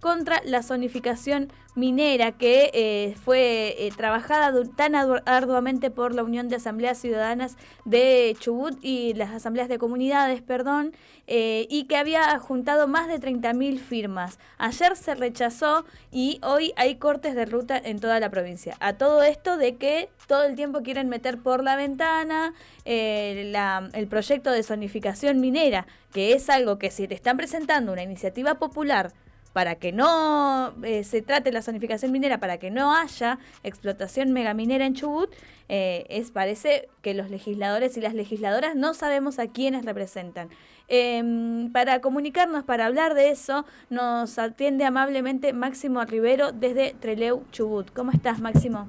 contra la zonificación minera que eh, fue eh, trabajada tan arduamente por la Unión de Asambleas Ciudadanas de Chubut y las asambleas de comunidades, perdón, eh, y que había juntado más de 30.000 firmas. Ayer se rechazó y hoy hay cortes de ruta en toda la provincia. A todo esto de que todo el tiempo quieren meter por la ventana el proyecto de zonificación minera, que es algo que si te están presentando una iniciativa popular, para que no eh, se trate la zonificación minera, para que no haya explotación megaminera en Chubut, eh, es, parece que los legisladores y las legisladoras no sabemos a quiénes representan. Em, para comunicarnos, para hablar de eso, nos atiende amablemente Máximo Rivero desde Treleu, Chubut. ¿Cómo estás, Máximo?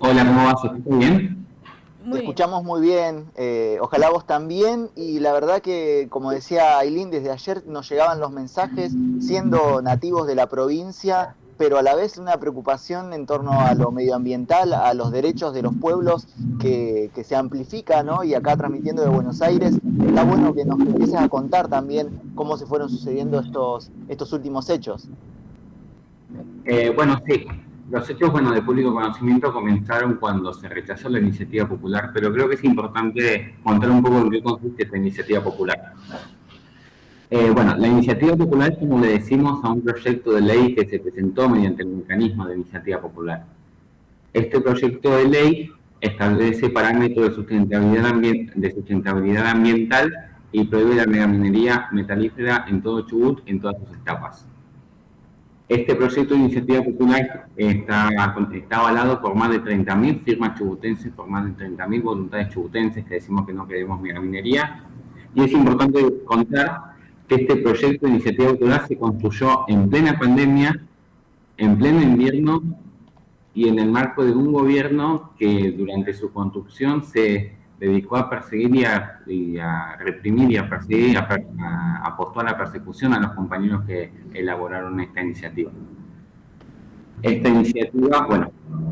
Hola, ¿cómo vas? ¿Estás bien? Te escuchamos muy bien, eh, ojalá vos también, y la verdad que, como decía Aileen, desde ayer nos llegaban los mensajes, siendo nativos de la provincia, pero a la vez una preocupación en torno a lo medioambiental, a los derechos de los pueblos que, se amplifica, ¿no? Y acá transmitiendo de Buenos Aires, está bueno que nos empieces a contar también cómo se fueron sucediendo estos, estos últimos hechos. Eh, bueno, sí, los hechos bueno, de público conocimiento comenzaron cuando se rechazó la iniciativa popular, pero creo que es importante contar un poco en qué consiste esta iniciativa popular. Eh, bueno, la iniciativa popular es como le decimos a un proyecto de ley que se presentó mediante el mecanismo de iniciativa popular. Este proyecto de ley establece parámetros de sustentabilidad, de sustentabilidad ambiental y prohíbe la megaminería metalífera en todo Chubut en todas sus etapas. Este proyecto de iniciativa popular está, está avalado por más de 30.000 firmas chubutenses, por más de 30.000 voluntades chubutenses que decimos que no queremos megaminería. Y es importante contar que este proyecto de iniciativa popular se construyó en plena pandemia, en pleno invierno y en el marco de un gobierno que durante su construcción se dedicó a perseguir y a, reprimir y a perseguir, a, apostó a la persecución a los compañeros que elaboraron esta iniciativa. Esta iniciativa, bueno,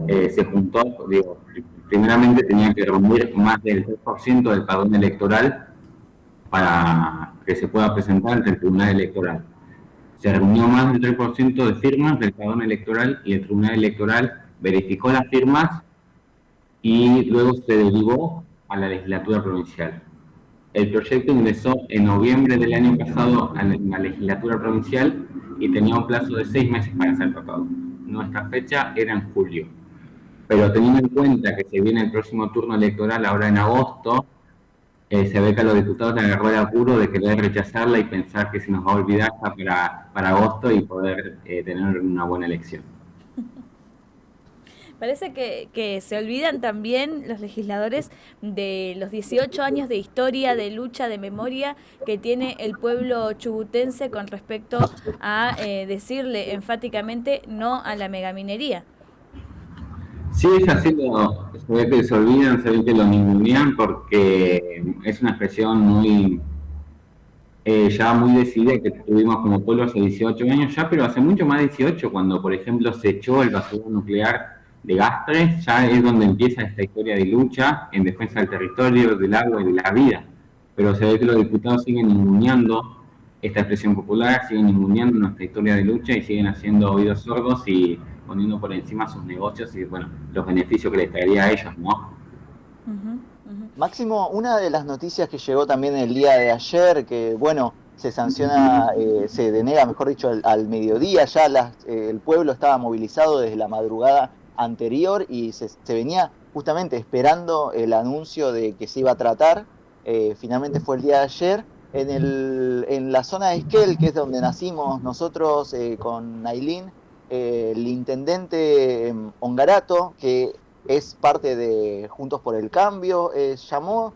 eh, se juntó, digo, primeramente tenía que reunir más del 3% del padrón electoral para que se pueda presentar ante el Tribunal Electoral. Se reunió más del 3% de firmas del padrón electoral y el Tribunal Electoral verificó las firmas y luego se derivó a la legislatura provincial. El proyecto ingresó en noviembre del año pasado a la legislatura provincial y tenía un plazo de seis meses para ser tratado. Nuestra fecha era en julio. Pero teniendo en cuenta que se viene el próximo turno electoral ahora en agosto, eh, se ve que a los diputados les agarró el apuro de querer rechazarla y pensar que se nos va a olvidar para, para agosto y poder eh, tener una buena elección. Parece que, se olvidan también los legisladores de los 18 años de historia, de lucha, de memoria que tiene el pueblo chubutense con respecto a eh, decirle enfáticamente no a la megaminería. Sí, es así, se ve que se olvidan, se ve que lo ningunean porque es una expresión muy eh, ya muy decidida que tuvimos como pueblo hace 18 años ya, pero hace mucho más de 18, cuando por ejemplo se echó el basurero nuclear de Gastres, ya es donde empieza esta historia de lucha en defensa del territorio, del agua y de la vida. Pero se ve que los diputados siguen inmuneando esta expresión popular, siguen inmuneando nuestra historia de lucha y siguen haciendo oídos sordos y poniendo por encima sus negocios y bueno, los beneficios que les traería a ellos, ¿no? Máximo, una de las noticias que llegó también el día de ayer, que bueno, se sanciona, eh, se denega, mejor dicho, al, mediodía, ya eh, el pueblo estaba movilizado desde la madrugada anterior y se, venía justamente esperando el anuncio de que se iba a tratar. Eh, finalmente fue el día de ayer. En, el, en la zona de Esquel, que es donde nacimos nosotros eh, con Nailín, eh, el intendente em, Ongarato, que es parte de Juntos por el Cambio, llamó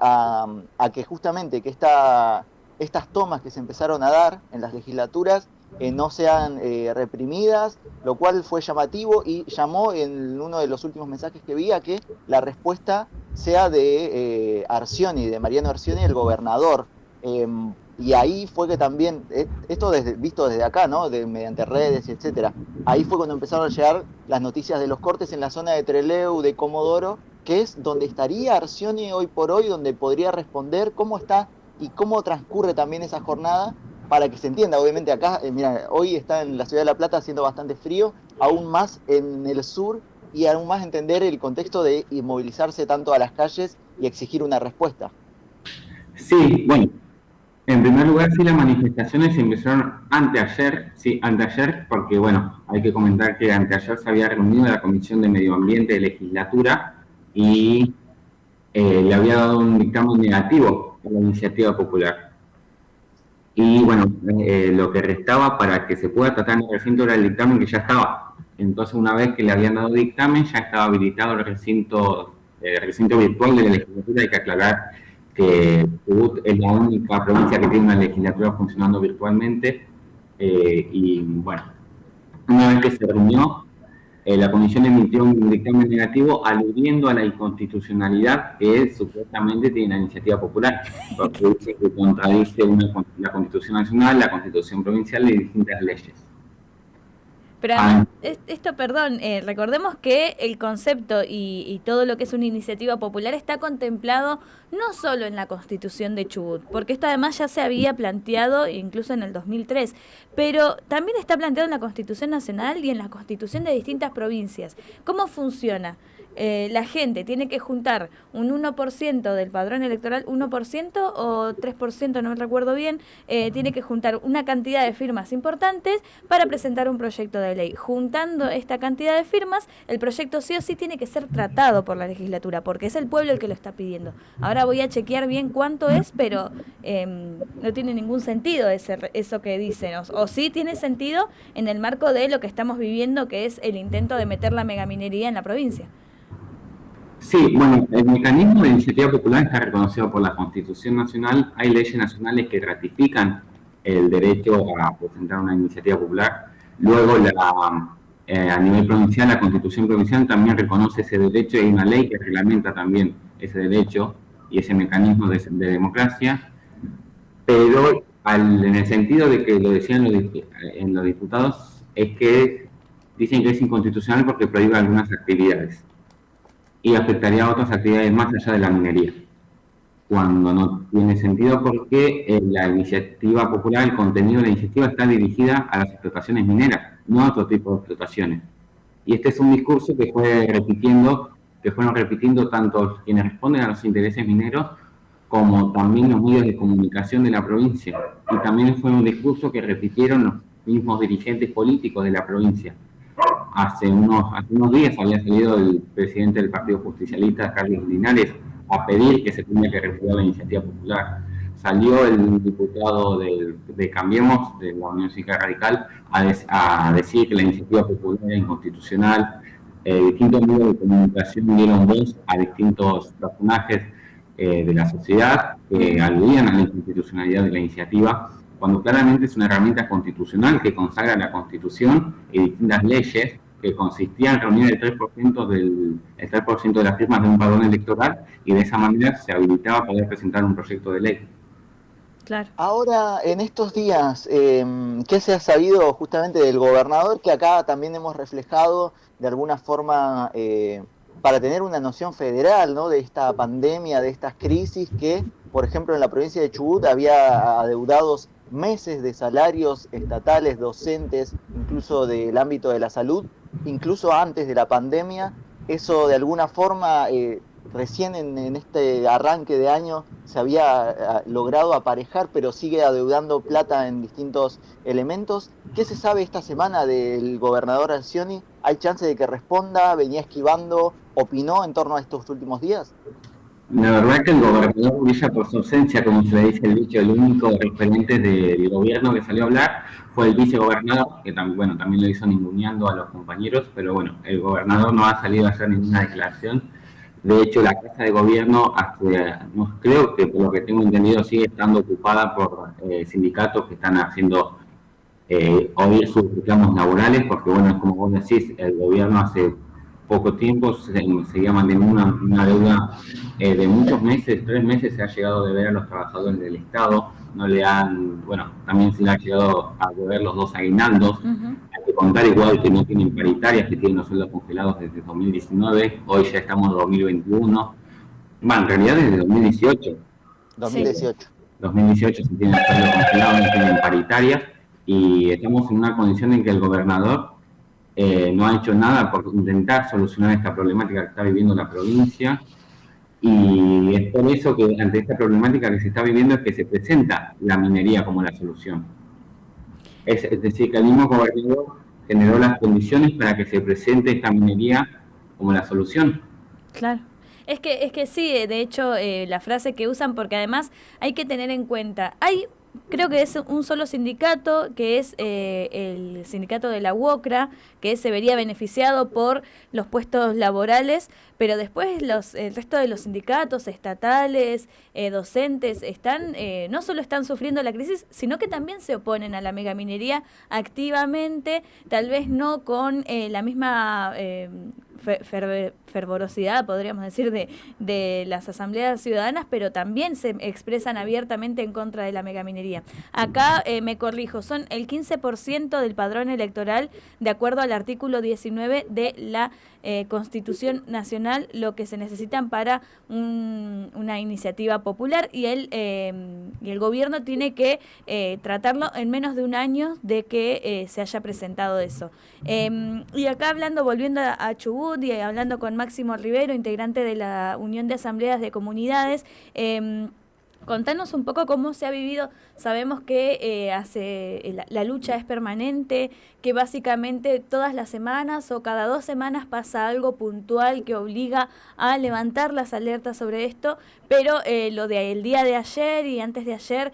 a, a, que justamente que esta, estas tomas que se empezaron a dar en las legislaturas no sean eh, reprimidas, lo cual fue llamativo y llamó en uno de los últimos mensajes que vi a que la respuesta sea de eh, Arcioni, de Mariano Arcioni, el gobernador. Em, y ahí fue que también, eh, esto desde, visto desde acá, ¿no? De, mediante redes, etcétera. Ahí fue cuando empezaron a llegar las noticias de los cortes en la zona de Treleu, de Comodoro, que es donde estaría Arcioni hoy por hoy, donde podría responder cómo está y cómo transcurre también esa jornada para que se entienda, obviamente acá, eh, mira, hoy está en la ciudad de La Plata haciendo bastante frío, aún más en el sur y aún más entender el contexto de inmovilizarse tanto a las calles y exigir una respuesta. Sí, bueno, en primer lugar, sí, las manifestaciones empezaron anteayer, sí, anteayer, porque, bueno, hay que comentar que anteayer se había reunido la Comisión de Medio Ambiente de Legislatura y eh, le había dado un dictamen negativo a la iniciativa popular. Y bueno, eh, lo que restaba para que se pueda tratar en el recinto era el dictamen que ya estaba. Entonces, una vez que le habían dado dictamen, ya estaba habilitado el recinto, el recinto virtual de la legislatura. Hay que aclarar que es la única provincia que tiene una legislatura funcionando virtualmente. Eh, y bueno, una vez que se reunió, eh, la comisión emitió un dictamen negativo aludiendo a la inconstitucionalidad que supuestamente tiene la iniciativa popular, porque dice que contradice la constitución nacional, la constitución provincial y distintas leyes. Pero además, esto, perdón, eh, recordemos que el concepto y, todo lo que es una iniciativa popular está contemplado no solo en la constitución de Chubut, porque esto además ya se había planteado incluso en el 2003, pero también está planteado en la constitución nacional y en la constitución de distintas provincias. ¿Cómo funciona? Eh, la gente tiene que juntar un 1% del padrón electoral, 1% o 3%, no me recuerdo bien, eh, tiene que juntar una cantidad de firmas importantes para presentar un proyecto de ley. Juntando esta cantidad de firmas, el proyecto sí o sí tiene que ser tratado por la legislatura, porque es el pueblo el que lo está pidiendo. Ahora voy a chequear bien cuánto es, pero em, no tiene ningún sentido ese, eso que dicen, o, o sí tiene sentido en el marco de lo que estamos viviendo, que es el intento de meter la megaminería en la provincia. Sí, bueno, el mecanismo de iniciativa popular está reconocido por la Constitución Nacional. Hay leyes nacionales que ratifican el derecho a presentar una iniciativa popular. Luego, eh, a nivel provincial, la Constitución Provincial también reconoce ese derecho y hay una ley que reglamenta también ese derecho y ese mecanismo de, democracia. Pero en el sentido de que lo decían los, en los diputados, es que dicen que es inconstitucional porque prohíbe algunas actividades y afectaría a otras actividades más allá de la minería, cuando no tiene sentido porque eh, la iniciativa popular, el contenido de la iniciativa está dirigida a las explotaciones mineras, no a otro tipo de explotaciones. Y este es un discurso que fue repitiendo, que fueron repitiendo tanto quienes responden a los intereses mineros como también los medios de comunicación de la provincia. Y también fue un discurso que repitieron los mismos dirigentes políticos de la provincia hace unos, hace unos días había salido el presidente del Partido Justicialista, Carlos Linares, a pedir que se tenga que retirar la iniciativa popular. Salió el diputado de, Cambiemos, de la Unión Cívica Radical, a, decir que la iniciativa popular era inconstitucional. Eh, distintos medios de comunicación dieron voz a distintos personajes eh, de la sociedad que aludían a la inconstitucionalidad de la iniciativa cuando claramente es una herramienta constitucional que consagra la Constitución y distintas leyes que consistían en reunir el 3%, del, el 3 de las firmas de un padrón electoral y de esa manera se habilitaba poder presentar un proyecto de ley. Claro. Ahora, en estos días, em, ¿qué se ha sabido justamente del gobernador? Que acá también hemos reflejado de alguna forma eh, para tener una noción federal ¿no? de esta pandemia, de estas crisis que, por ejemplo, en la provincia de Chubut había adeudados meses de salarios estatales, docentes, incluso del ámbito de la salud, incluso antes de la pandemia. Eso de alguna forma eh, recién en, este arranque de año se había eh, logrado aparejar, pero sigue adeudando plata en distintos elementos. ¿Qué se sabe esta semana del gobernador Alcioni? ¿Hay chance de que responda? ¿Venía esquivando? ¿Opinó en torno a estos últimos días? La verdad que el gobernador brilla por su ausencia, como se le dice el dicho, el único referente del gobierno que salió a hablar fue el vicegobernador, que también, bueno, también lo hizo ninguneando a los compañeros, pero bueno, el gobernador no ha salido a hacer ninguna declaración. De hecho, la Casa de Gobierno, no, creo que por lo que tengo entendido, sigue estando ocupada por eh, sindicatos que están haciendo eh, sus reclamos laborales, porque bueno, como vos decís, el gobierno hace poco tiempo se, seguía manteniendo una, una deuda eh, de muchos meses, tres meses se ha llegado a deber a los trabajadores del Estado, no le han, bueno, también se le ha llegado a deber los dos aguinaldos, hay que contar igual que no tienen paritarias, que tienen los sueldos congelados desde 2019, hoy ya estamos en 2021, bueno, en realidad desde 2018. 2018. 2018 se tiene el sueldo congelado, no tienen paritarias y estamos en una condición en que el gobernador eh, no ha hecho nada por intentar solucionar esta problemática que está viviendo la provincia y es por eso que ante esta problemática que se está viviendo es que se presenta la minería como la solución. Es, decir, que el mismo gobernador generó las condiciones para que se presente esta minería como la solución. Claro. Es que, es que sí, de hecho, eh, la frase que usan, porque además hay que tener en cuenta, hay creo que es un solo sindicato, que es eh, el sindicato de la UOCRA, que se vería beneficiado por los puestos laborales, pero después los, el resto de los sindicatos estatales, eh, docentes, están eh, no solo están sufriendo la crisis, sino que también se oponen a la megaminería activamente, tal vez no con la misma fervorosidad, podríamos decir, de, de las asambleas ciudadanas, pero también se expresan abiertamente en contra de la megaminería. Acá eh, me corrijo, son el 15% del padrón electoral de acuerdo al artículo 19 de la eh, Constitución Nacional, lo que se necesitan para una iniciativa popular y el, eh, y el gobierno tiene que tratarlo en menos de un año de que se haya presentado eso. Em, y acá hablando, volviendo a Chubut, y hablando con Máximo Rivero, integrante de la Unión de Asambleas de Comunidades. Eh, Contanos un poco cómo se ha vivido. Sabemos que eh, hace, eh, la, lucha es permanente, que básicamente todas las semanas o cada dos semanas pasa algo puntual que obliga a levantar las alertas sobre esto, pero eh, lo del día de ayer y antes de ayer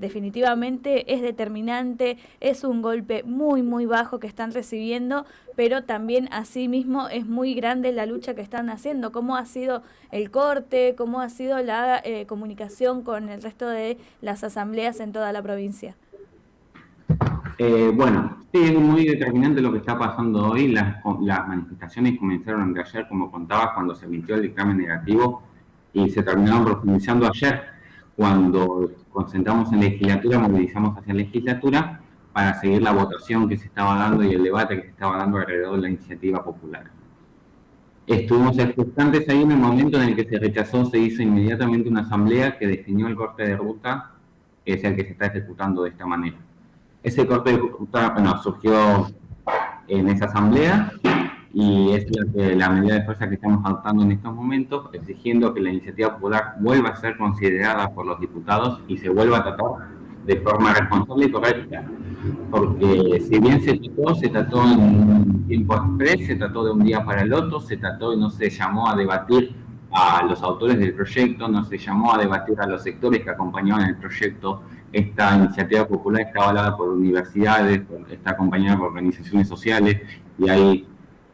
definitivamente es determinante, es un golpe muy, muy bajo que están recibiendo, pero también asimismo es muy grande la lucha que están haciendo. ¿Cómo ha sido el corte? ¿Cómo ha sido la comunicación con el resto de las asambleas en toda la provincia? Eh, bueno, sí, es muy determinante lo que está pasando hoy. Las, las manifestaciones comenzaron de ayer, como contabas, cuando se emitió el dictamen negativo y se terminaron profundizando ayer, cuando concentramos en legislatura, movilizamos hacia legislatura para seguir la votación que se estaba dando y el debate que se estaba dando alrededor de la iniciativa popular. Estuvimos expectantes ahí en el momento en el que se rechazó, se hizo inmediatamente una asamblea que definió el corte de ruta, es el que se está ejecutando de esta manera. Ese corte de ruta, bueno, surgió en esa asamblea y es la, la medida de fuerza que estamos adoptando en estos momentos, exigiendo que la iniciativa popular vuelva a ser considerada por los diputados y se vuelva a tratar de forma responsable y correcta porque si bien se trató, se trató en tiempo express, se trató de un día para el otro, se trató y no se llamó a debatir a los autores del proyecto, no se llamó a debatir a los sectores que acompañaban el proyecto. Esta iniciativa popular está avalada por universidades, está acompañada por organizaciones sociales y hay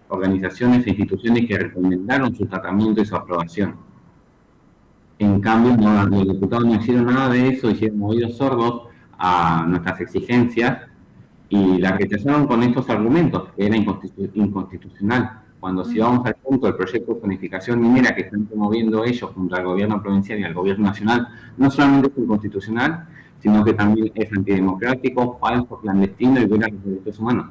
organizaciones e instituciones que recomendaron su tratamiento y su aprobación. En cambio, los diputados no hicieron nada de eso, hicieron oídos sordos a nuestras exigencias y la rechazaron con estos argumentos, que era inconstitucional. Cuando si vamos al punto del proyecto de zonificación minera que están promoviendo ellos junto al gobierno provincial y al gobierno nacional, no solamente es inconstitucional, sino que también es antidemocrático, falso, clandestino y viola los derechos humanos.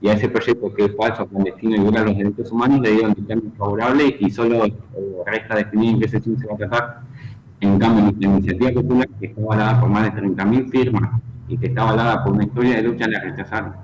Y a ese proyecto que es falso, clandestino y viola los derechos humanos le dieron dictamen favorable y solo eh, resta definir en qué sesión se va a tratar en cambio, la iniciativa popular, que está avalada por más de 30.000 firmas y que está avalada por una historia de lucha, la rechazaron.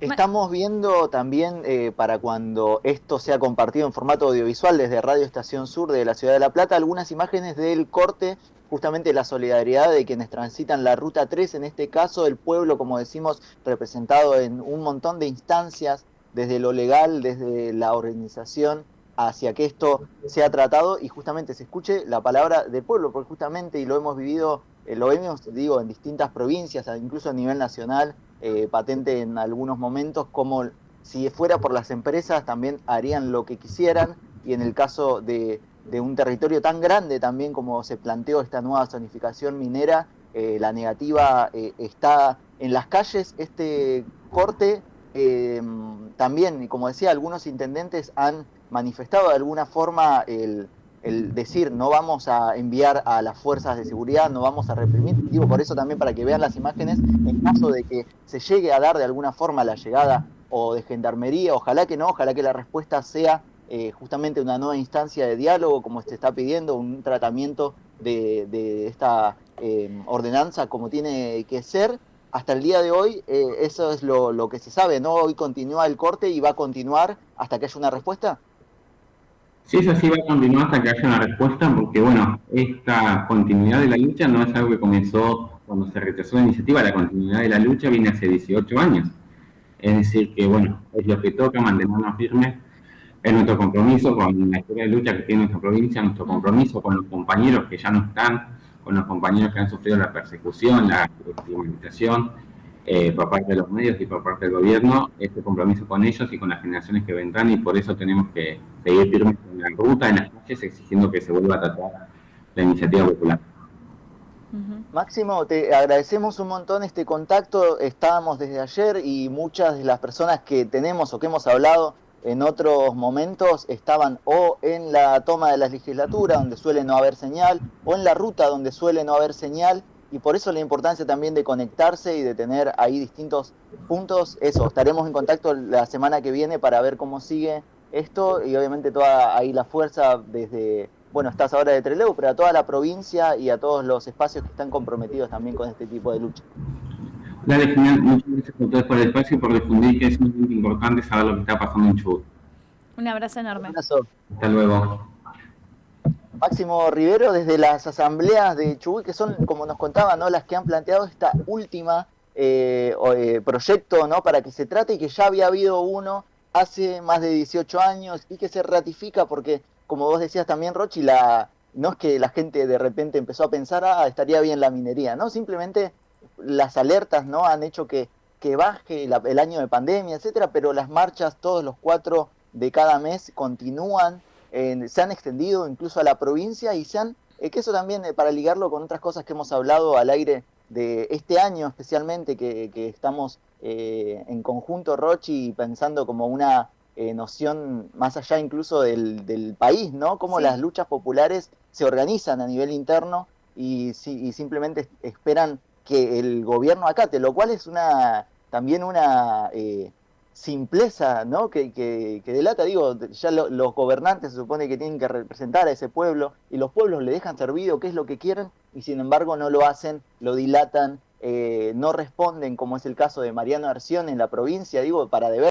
Estamos viendo también, eh, para cuando esto sea compartido en formato audiovisual desde Radio Estación Sur de la Ciudad de La Plata, algunas imágenes del corte, justamente la solidaridad de quienes transitan la Ruta 3, en este caso el pueblo, como decimos, representado en un montón de instancias, desde lo legal, desde la organización hacia que esto sea tratado y justamente se escuche la palabra del pueblo, porque justamente, y lo hemos vivido, eh, lo vemos, digo, en distintas provincias, incluso a nivel nacional, eh, patente en algunos momentos, como si fuera por las empresas también harían lo que quisieran, y en el caso de, un territorio tan grande también como se planteó esta nueva zonificación minera, eh, la negativa está en las calles, este corte también, y como decía, algunos intendentes han manifestado de alguna forma el, decir no vamos a enviar a las fuerzas de seguridad, no vamos a reprimir. Digo, por eso también para que vean las imágenes, en caso de que se llegue a dar de alguna forma la llegada o de gendarmería, ojalá que no, ojalá que la respuesta sea eh, justamente una nueva instancia de diálogo, como se está pidiendo, un tratamiento de, esta eh, ordenanza como tiene que ser. Hasta el día de hoy eh, eso es lo, que se sabe, ¿no? Hoy continúa el corte y va a continuar hasta que haya una respuesta. Sí, eso sí va a continuar hasta que haya una respuesta, porque bueno, esta continuidad de la lucha no es algo que comenzó cuando se rechazó la iniciativa, la continuidad de la lucha viene hace 18 años. Es decir, que bueno, es lo que toca mantenernos firmes es nuestro compromiso con la historia de lucha que tiene nuestra provincia, nuestro compromiso con los compañeros que ya no están, con los compañeros que han sufrido la persecución, la estigmatización eh, por parte de los medios y por parte del gobierno, este compromiso con ellos y con las generaciones que vendrán y por eso tenemos que seguir firmes en la ruta, en las calles, exigiendo que se vuelva a tratar la iniciativa popular. Máximo, te agradecemos un montón este contacto, estábamos desde ayer y muchas de las personas que tenemos o que hemos hablado en otros momentos estaban o en la toma de la legislatura, donde suele no haber señal, o en la ruta, donde suele no haber señal, y por eso la importancia también de conectarse y de tener ahí distintos puntos. Eso, estaremos en contacto la semana que viene para ver cómo sigue esto, y obviamente toda ahí la fuerza desde, bueno, estás ahora de Trelew, pero a toda la provincia y a todos los espacios que están comprometidos también con este tipo de lucha. Dale, genial. Muchas gracias a todos por el espacio y por difundir que es muy importante saber lo que está pasando en Chubut. Un abrazo enorme. Un abrazo. Hasta luego. Máximo Rivero, desde las asambleas de Chubut, que son, como nos contaba, ¿no? las que han planteado esta última eh, eh, proyecto ¿no? para que se trate y que ya había habido uno hace más de 18 años y que se ratifica porque, como vos decías también, Rochi, la, no es que la gente de repente empezó a pensar, ah, estaría bien la minería, ¿no? Simplemente las alertas no han hecho que, que baje el año de pandemia, etcétera, pero las marchas todos los cuatro de cada mes continúan, se han extendido incluso a la provincia y se han, eh, que eso también eh, para ligarlo con otras cosas que hemos hablado al aire de este año especialmente, que, estamos eh, en conjunto, Rochi, pensando como una noción más allá incluso del, país, ¿no? Cómo las luchas populares se organizan a nivel interno y, y simplemente esperan que el gobierno acate, lo cual es una también una eh, simpleza ¿no? Que, que, delata, digo, ya los gobernantes se supone que tienen que representar a ese pueblo y los pueblos le dejan servido qué es lo que quieren y sin embargo no lo hacen, lo dilatan, eh, no responden, como es el caso de Mariano Arción en la provincia, digo, para deber